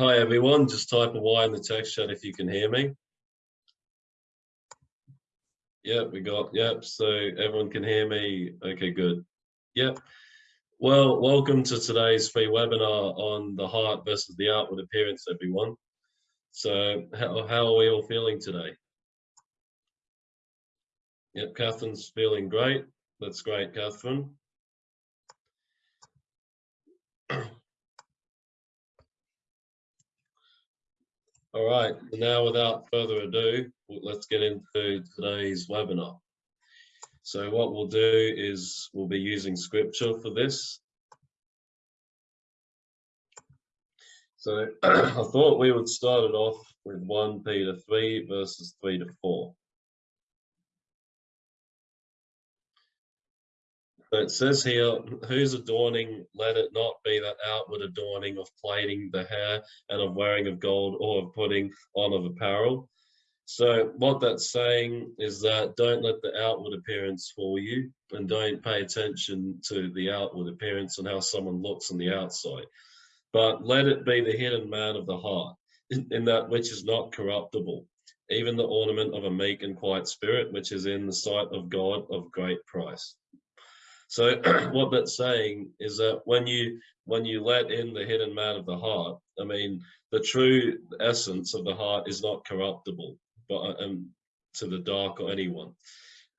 Hi everyone, just type a Y in the text chat if you can hear me. Yep, we got, yep, so everyone can hear me. Okay, good. Yep. Well, welcome to today's free webinar on the heart versus the outward appearance, everyone. So how, how are we all feeling today? Yep, Catherine's feeling great. That's great, Catherine. All right, now without further ado, let's get into today's webinar. So what we'll do is we'll be using scripture for this. So I thought we would start it off with 1 Peter 3 verses 3 to 4. It says here, whose adorning, let it not be that outward adorning of plaiting the hair and of wearing of gold or of putting on of apparel. So what that's saying is that don't let the outward appearance fool you and don't pay attention to the outward appearance and how someone looks on the outside. But let it be the hidden man of the heart in, in that which is not corruptible, even the ornament of a meek and quiet spirit, which is in the sight of God of great price. So what that's saying is that when you when you let in the hidden man of the heart, I mean, the true essence of the heart is not corruptible, but um, to the dark or anyone,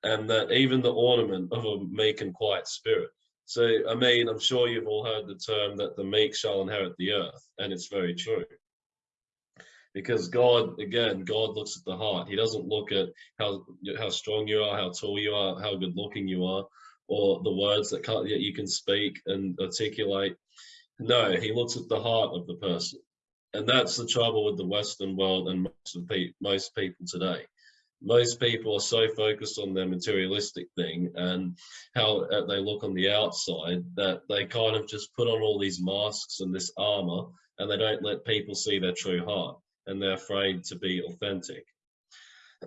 and that even the ornament of a meek and quiet spirit. So I mean, I'm sure you've all heard the term that the meek shall inherit the earth, and it's very true because God, again, God looks at the heart. He doesn't look at how how strong you are, how tall you are, how good looking you are or the words that, that you can speak and articulate. No, he looks at the heart of the person. And that's the trouble with the Western world and most, pe most people today. Most people are so focused on their materialistic thing and how uh, they look on the outside that they kind of just put on all these masks and this armor and they don't let people see their true heart and they're afraid to be authentic.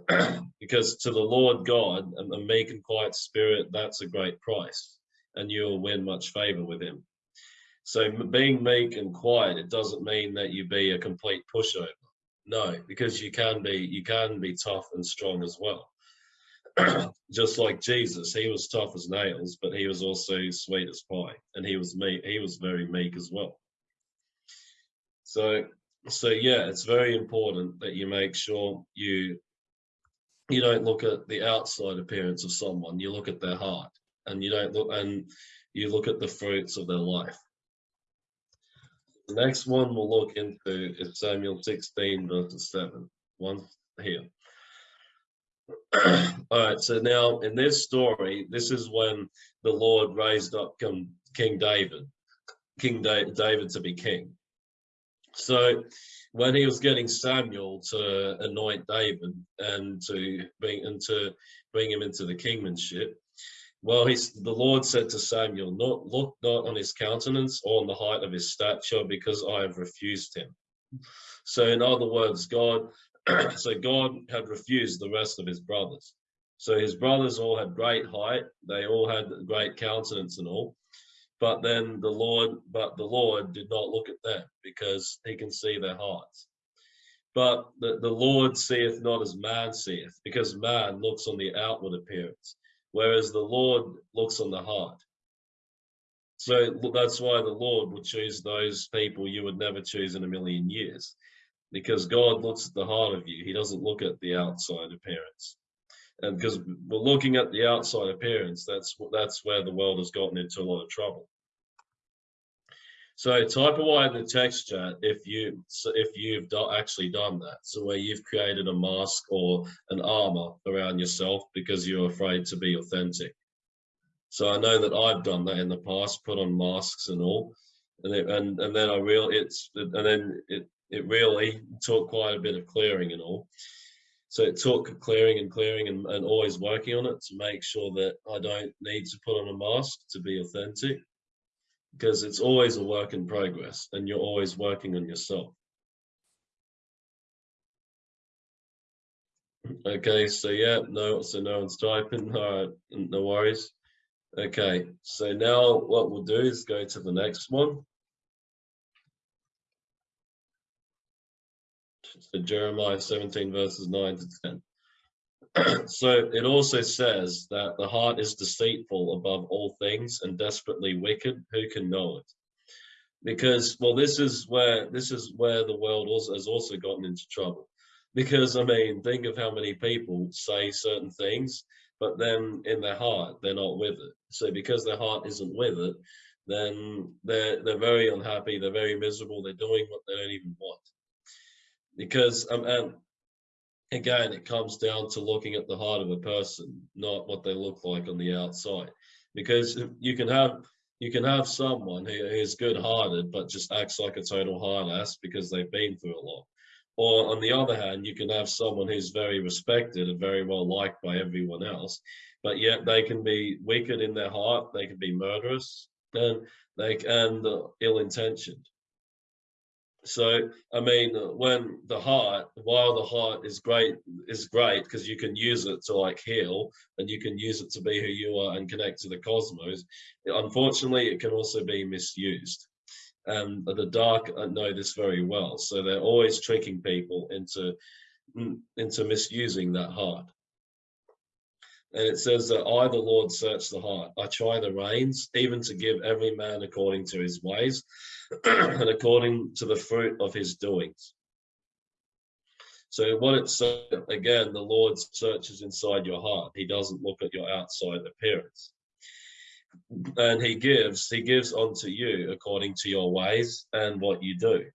because to the Lord God, and a meek and quiet spirit, that's a great price, and you'll win much favor with him. So being meek and quiet, it doesn't mean that you be a complete pushover. No, because you can be, you can be tough and strong as well. Just like Jesus, he was tough as nails, but he was also sweet as pie, and he was meek. He was very meek as well. So, so yeah, it's very important that you make sure you you don't look at the outside appearance of someone, you look at their heart and you don't look and you look at the fruits of their life. The next one we'll look into is Samuel 16 verses 7. One here. All right, so now in this story, this is when the Lord raised up King David, King David to be king. So when he was getting Samuel to anoint David and to bring and to bring him into the kingmanship, well, he's, the Lord said to Samuel, not, look not on his countenance or on the height of his stature, because I have refused him. So in other words, God, so God had refused the rest of his brothers. So his brothers all had great height, they all had great countenance and all, but then the Lord, but the Lord did not look at them because he can see their hearts. But the, the Lord seeth not as man seeth, because man looks on the outward appearance, whereas the Lord looks on the heart. So that's why the Lord would choose those people you would never choose in a million years, because God looks at the heart of you. He doesn't look at the outside appearance and because we're looking at the outside appearance, that's that's where the world has gotten into a lot of trouble. So type away in the text chat if you if you've do, actually done that. So where you've created a mask or an armor around yourself because you're afraid to be authentic. So I know that I've done that in the past, put on masks and all, and it, and and then I real it's and then it it really took quite a bit of clearing and all. So it took clearing and clearing and, and always working on it to make sure that I don't need to put on a mask to be authentic because it's always a work in progress and you're always working on yourself. Okay, so yeah, no, so no one's typing. All right, no worries. Okay, so now what we'll do is go to the next one. So Jeremiah 17 verses 9 to 10. So it also says that the heart is deceitful above all things and desperately wicked. Who can know it? Because well, this is where this is where the world also has also gotten into trouble. Because I mean, think of how many people say certain things, but then in their heart they're not with it. So because their heart isn't with it, then they're they're very unhappy, they're very miserable, they're doing what they don't even want. Because um, and again, it comes down to looking at the heart of a person, not what they look like on the outside. Because you can have you can have someone who is good-hearted but just acts like a total hard ass because they've been through a lot. Or on the other hand, you can have someone who's very respected and very well liked by everyone else, but yet they can be wicked in their heart, they can be murderous, and they and uh, ill-intentioned. So I mean, when the heart, while the heart is great, is great because you can use it to like heal, and you can use it to be who you are and connect to the cosmos. Unfortunately, it can also be misused, and the dark know this very well. So they're always tricking people into mm, into misusing that heart. And it says that I, the Lord, search the heart. I try the reins, even to give every man according to his ways and according to the fruit of his doings. So what it's again, the Lord searches inside your heart. He doesn't look at your outside appearance. And he gives, he gives unto you according to your ways and what you do.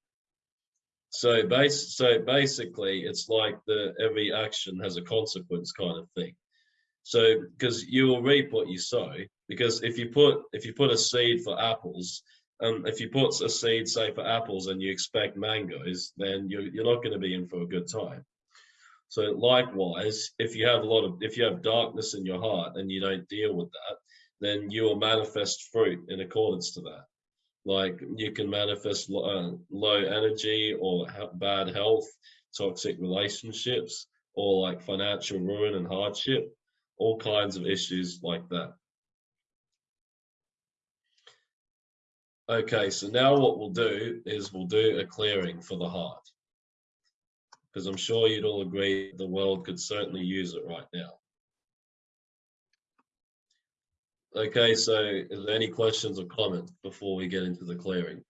So base, so basically it's like the every action has a consequence kind of thing. So because you will reap what you sow, because if you put if you put a seed for apples, um, if you put a seed say for apples and you expect mangoes, then you're you're not going to be in for a good time. So likewise, if you have a lot of if you have darkness in your heart and you don't deal with that, then you will manifest fruit in accordance to that. Like you can manifest uh, low energy or bad health, toxic relationships, or like financial ruin and hardship all kinds of issues like that. Okay, so now what we'll do is we'll do a clearing for the heart. Because I'm sure you'd all agree the world could certainly use it right now. Okay, so is there any questions or comments before we get into the clearing?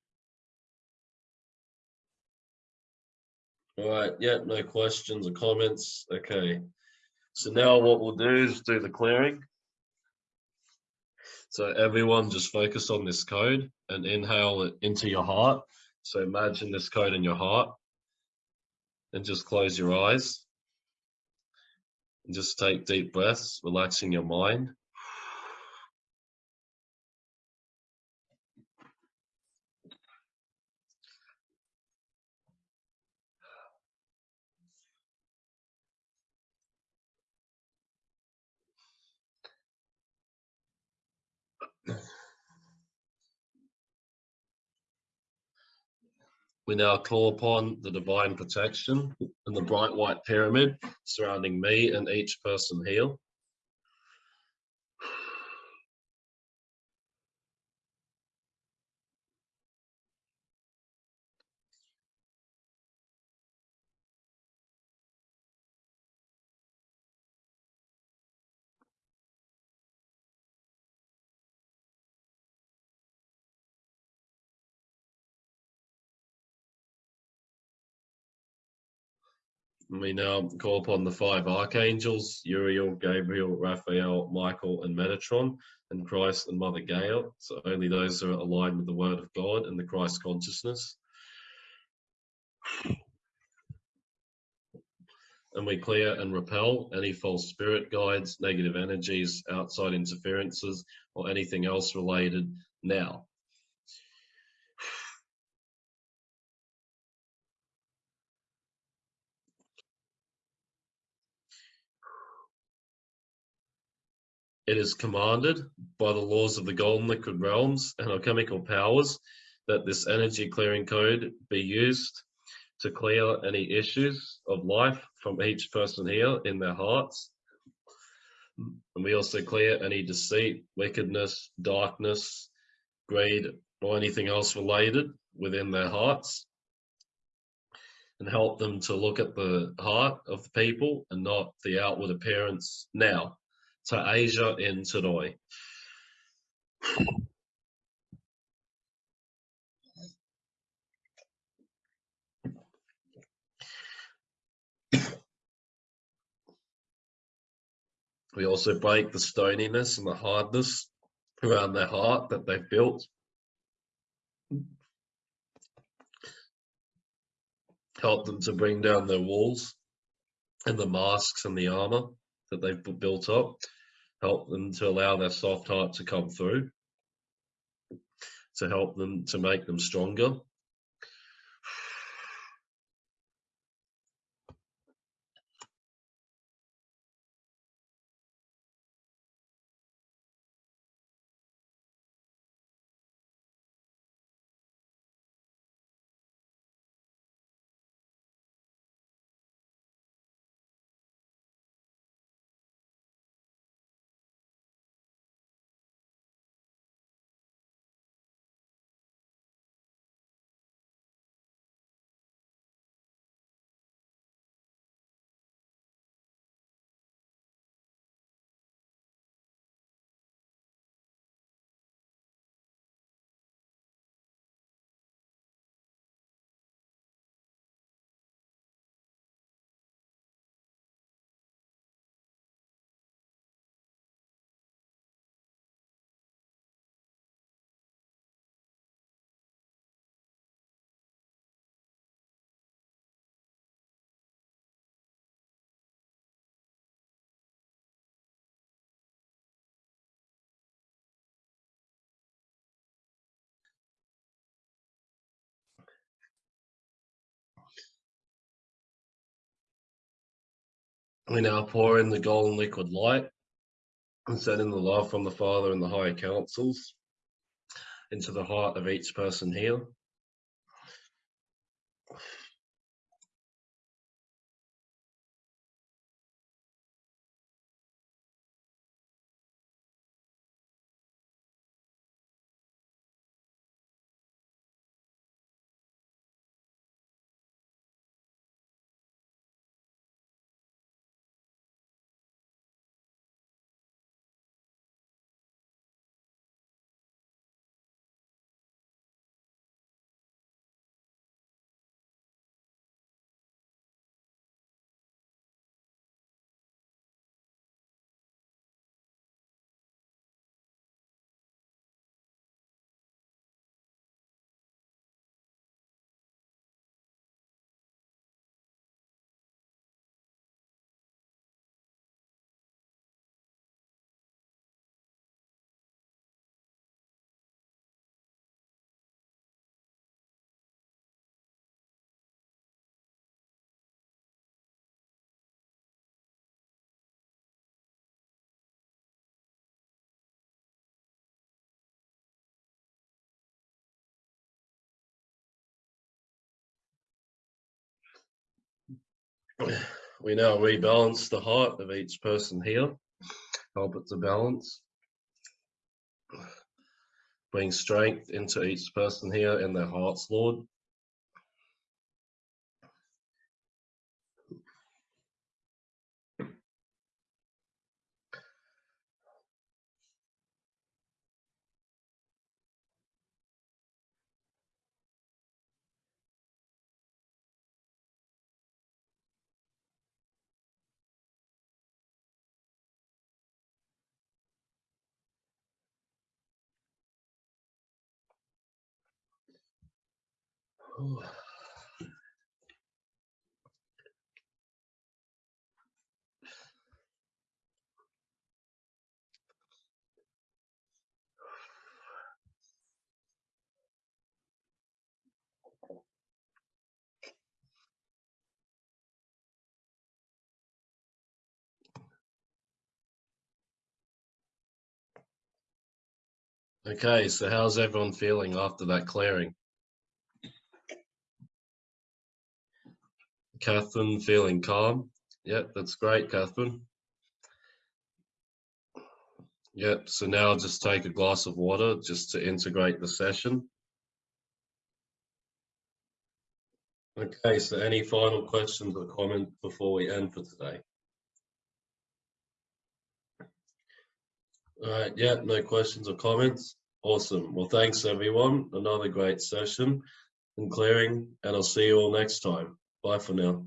All right, yeah, no questions or comments. Okay. So now what we'll do is do the clearing. So everyone just focus on this code and inhale it into your heart. So imagine this code in your heart and just close your eyes. And just take deep breaths, relaxing your mind. We now call upon the divine protection and the bright white pyramid surrounding me and each person here. We now call upon the five archangels, Uriel, Gabriel, Raphael, Michael, and Metatron, and Christ and Mother Gaia. So only those are aligned with the word of God and the Christ consciousness. And we clear and repel any false spirit guides, negative energies, outside interferences, or anything else related now. It is commanded by the laws of the golden liquid realms and alchemical powers that this energy clearing code be used to clear any issues of life from each person here in their hearts. And we also clear any deceit, wickedness, darkness, greed, or anything else related within their hearts. and help them to look at the heart of the people and not the outward appearance now. To Asia in Te We also break the stoniness and the hardness around their heart that they've built. Help them to bring down their walls and the masks and the armor that they've built up. Help them to allow their soft heart to come through. To help them to make them stronger. We now pour in the golden liquid light and send in the love from the Father and the higher councils into the heart of each person here. we now rebalance the heart of each person here, help it to balance. Bring strength into each person here in their hearts, Lord. Okay, so how's everyone feeling after that clearing? Catherine feeling calm. Yep, that's great, Catherine. Yep, so now just take a glass of water just to integrate the session. Okay, so any final questions or comments before we end for today? All right, yeah, no questions or comments. Awesome. Well, thanks everyone. Another great session and clearing, and I'll see you all next time. Bye for now.